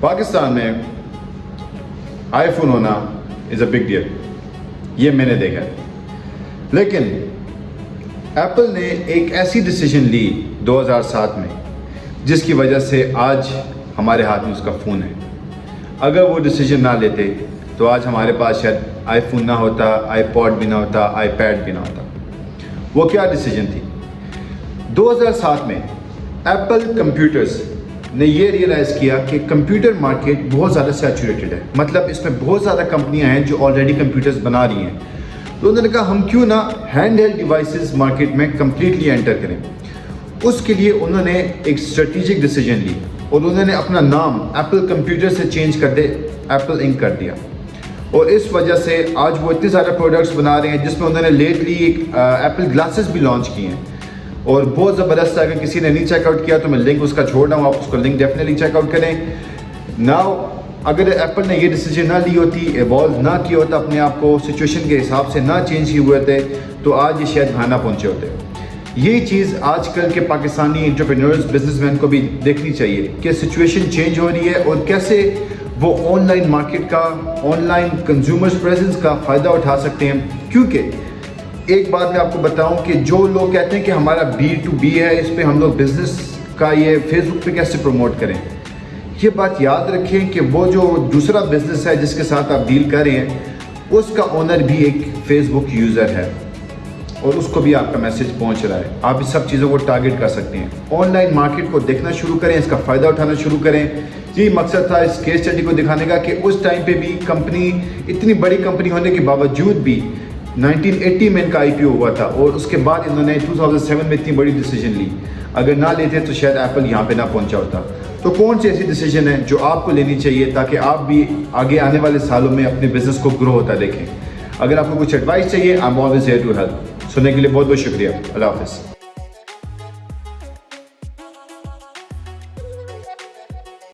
پاکستان میں آئی فون ہونا از a big deal یہ میں نے دیکھا ہے۔ لیکن ایپل نے ایک ایسی ڈیسیجن لی دو ہزار سات میں، جس کی وجہ سے آج ہمارے ہاتھ میں اس کا فون ہے۔ اگر وہ ڈیسیجن نہ لیتے، تو آج ہمارے پاس شاید آئی فون نہ ہوتا آئی پوڈ بھی نہ ہوتا آئی پیڈ بھی نہ ہوتا۔ وہ کیا ڈیسیجن تھی؟ دو ہزار سات میں ایپل کمپیوٹرز نے یہ ریئلائز کیا کہ کمپیوٹر مارکیٹ بہت زیادہ سیچوریٹڈ ہے۔ مطلب اس میں بہت زیادہ کمپنیاں ہیں جو آلریڈی کمپیوٹرز بنا رہی ہیں۔ تو انہوں نے کہا، ہم کیوں نہ ہینڈ ہیلڈ ڈیوائسز مارکیٹ میں کمپلیٹلی انٹر کریں۔ اس کے لیے انہوں نے ایک اسٹریٹجک ڈیسیجن لی۔ اور انہوں نے اپنا نام ایپل کمپیوٹر سے چینج کر دے ایپل انک کر دیا۔ اور اس وجہ سے آج وہ اتنے سارے پروڈکٹس بنا رہے ہیں جس میں انہوں نے لیٹلی ایک ایپل گلاسز بھی لانچ کیے ہیں۔ اور بہت زبردست ہے، اگر کسی نے نہیں چیک آؤٹ کیا تو میں لنک اس کا چھوڑ رہا ہوں، آپ اس کو لنک ڈیفینیٹلی چیک آؤٹ کریں۔ ناؤ اگر ایپل نے یہ ڈیسیجن نہ لی ہوتی ایوالو نہ کیا ہوتا اپنے آپ کو سچویشن کے حساب سے نہ چینج کیے ہوئے تھے تو آج یہ شاید گھانا پہنچے ہوتے۔ یہ چیز آج کل کے پاکستانی انٹرپرینورز بزنس مین کو بھی دیکھنی چاہیے کہ سچویشن چینج ہو رہی ہے اور کیسے وہ آن لائن مارکیٹ کا آن لائن کنزیومرز پریزنس کا فائدہ اٹھا سکتے ہیں۔ کیونکہ ایک بات میں آپ کو بتاؤں کہ جو لوگ کہتے ہیں کہ ہمارا بی ٹو بی ہے، اس پہ ہم لوگ بزنس کا یہ فیس بک پہ کیسے پروموٹ کریں؟ یہ بات یاد رکھیں کہ وہ جو دوسرا بزنس ہے جس کے ساتھ آپ ڈیل کر رہے ہیں، اس کا اونر بھی ایک فیس بک یوزر ہے۔ اور اس کو بھی آپ کا میسج پہنچ رہا ہے۔ آپ اس سب چیزوں کو ٹارگٹ کر سکتے ہیں۔ آن لائن مارکیٹ کو دیکھنا شروع کریں، اس کا فائدہ اٹھانا شروع کریں۔ یہی مقصد تھا اس کیس اسٹڈی کو دکھانے کا کہ اس ٹائم پہ بھی کمپنی اتنی بڑی کمپنی ہونے کے باوجود بھی نائنٹین ایٹی میں ان کا آئی پی او ہوا تھا اور اس کے بعد انہوں نے ٹو تھاؤزنڈ سیون میں اتنی بڑی ڈیسیجن لی۔ اگر نہ لیتے تو شاید ایپل یہاں پہ نہ پہنچا ہوتا۔ تو کون سی ایسی ڈیسیجن ہے جو آپ کو لینی چاہیے تاکہ آپ بھی آگے آنے والے سالوں میں اپنے بزنس کو گرو ہوتا دیکھیں۔ اگر آپ کو کچھ ایڈوائس چاہیے I am always here to help سننے کے لیے بہت بہت شکریہ۔ اللہ حافظ۔